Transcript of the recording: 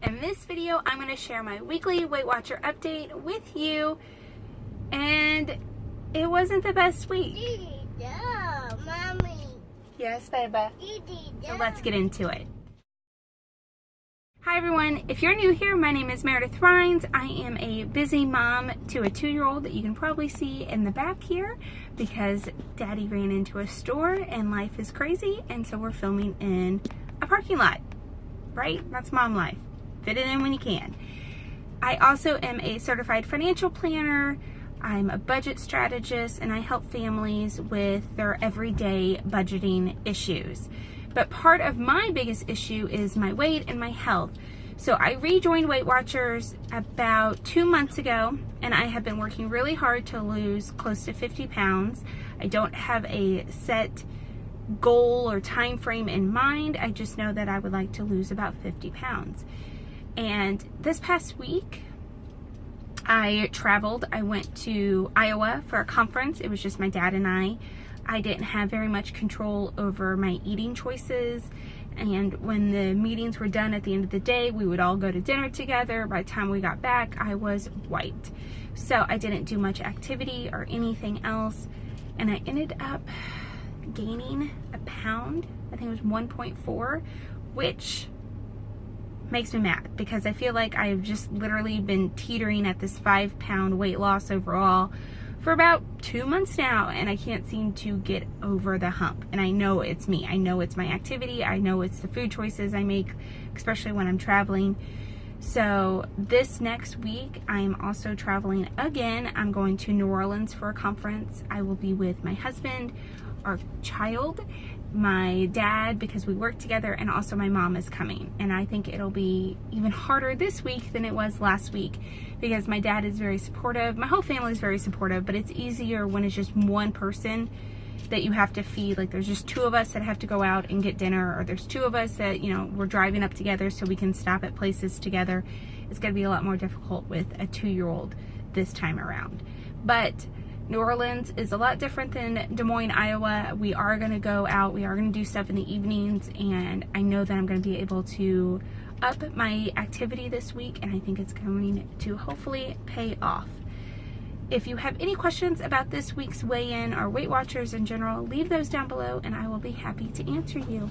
In this video, I'm going to share my weekly Weight Watcher update with you. And it wasn't the best week. No, mommy. Yes, baby. So let's get into it. Hi everyone, if you're new here, my name is Meredith Rhines. I am a busy mom to a two-year-old that you can probably see in the back here because daddy ran into a store and life is crazy and so we're filming in a parking lot, right? That's mom life. Fit it in when you can. I also am a certified financial planner. I'm a budget strategist and I help families with their everyday budgeting issues. But part of my biggest issue is my weight and my health. So I rejoined Weight Watchers about two months ago and I have been working really hard to lose close to 50 pounds. I don't have a set goal or time frame in mind. I just know that I would like to lose about 50 pounds. And this past week, I traveled. I went to Iowa for a conference. It was just my dad and I. I didn't have very much control over my eating choices. And when the meetings were done at the end of the day, we would all go to dinner together. By the time we got back, I was wiped. So I didn't do much activity or anything else. And I ended up gaining a pound. I think it was 1.4, which makes me mad because I feel like I've just literally been teetering at this five pound weight loss overall for about two months now and I can't seem to get over the hump. And I know it's me. I know it's my activity. I know it's the food choices I make, especially when I'm traveling. So this next week, I am also traveling again. I'm going to New Orleans for a conference. I will be with my husband, our child, my dad because we work together and also my mom is coming. And I think it'll be even harder this week than it was last week because my dad is very supportive. My whole family is very supportive but it's easier when it's just one person that you have to feed. Like there's just two of us that have to go out and get dinner or there's two of us that you know we're driving up together so we can stop at places together. It's going to be a lot more difficult with a two-year-old this time around. But New Orleans is a lot different than Des Moines, Iowa. We are going to go out. We are going to do stuff in the evenings. And I know that I'm going to be able to up my activity this week. And I think it's going to hopefully pay off. If you have any questions about this week's weigh-in or Weight Watchers in general, leave those down below and I will be happy to answer you.